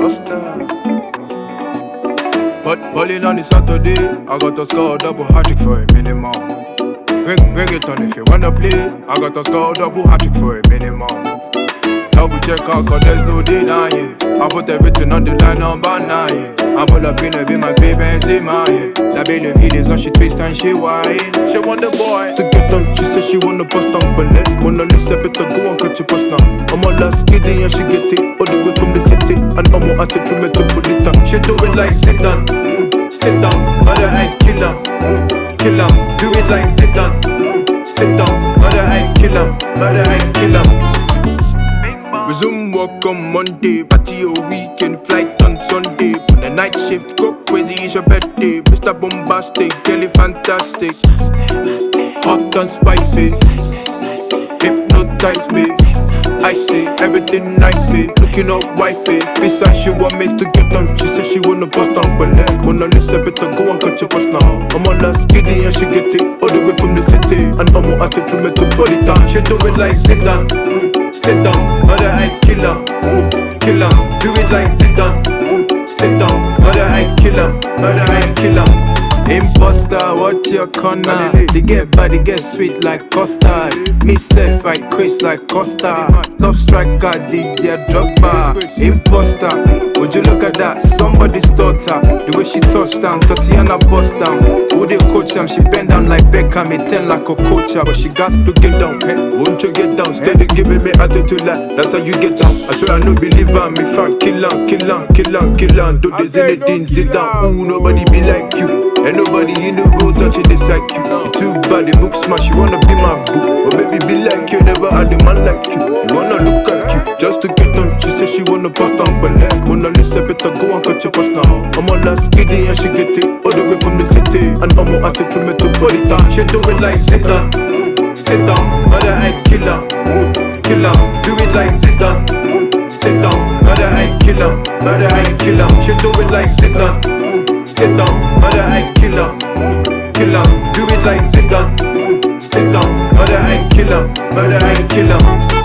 imposter. But bowling on the Saturday, I got to score a double hat trick for a minimum. Bring, bring it on if you wanna play. I got to score a double hat trick for a minimum. Double check out, cause there's no denying. I put everything on the line, number nine. I'm all up in it, be my baby and say my. La belle vie, so she twist and she whine. She want the boy to get them, she said she wanna bust down bullet. Mona Lisa better go and cut your bust now. I'm all last skiddy and she get it And I'm all acid to metropolitan. She do it like sit down, sit down. Mother I kill mm, kill her. Do it like sit down, mm, sit down. Mother I kill her, mother I kill her. Resume work on Monday, party your weekend, flight on Sunday. On the night shift, go crazy, it's your birthday. Mr. Bombastic, girl, fantastic. Hot and spicy, hypnotize me. I say everything I say, looking up wifey. Besides, she want me to get them. She said she wanna bust down, let Mona Lisa better go and cut your bust now. I'm on last skiddy and she get it all the way from the city. And I'm on acid metropolitan. She do it like sit down, mm, sit down. Mother I kill her, mm, kill her. Do it like sit down, mm, sit down. Mother I kill her, mother I kill her. Imposter, what your corner? They get bad, they get sweet like custard. Me self, I craze like Costa. Top striker, DJ Drogba. Imposter, would you look at that? Somebody's daughter. The way she touched down, Tatiana bust down. Who they coach am? She bend down like Beckham, it ten like a coacher, but she got to get down. Hey, won't you get down? Steady giving me attitude like that's how you get down. I swear I no believe her, me fan kill on, kill on, kill on, kill on. Do this anything, sit down. Ooh, nobody be like you. Ain't nobody in the road touching this like you. Too bad, the book smash. You wanna be my boo, or baby be like you. Never had a man like you. You wanna look at you just to get them. She say she wanna bust down, but let Mona Lisa better go and cut your bust now. I'm on last skiddy and she get it all the way from the city, and I'm on acid to metropolitan. She do it like mm, sit down, mother I kill her, kill her. Do it like sit down, sit down, mother I kill her, mother I kill her. She do it like sit down. Sit down, like mm, sit down, mother I kill her, mother I kill her.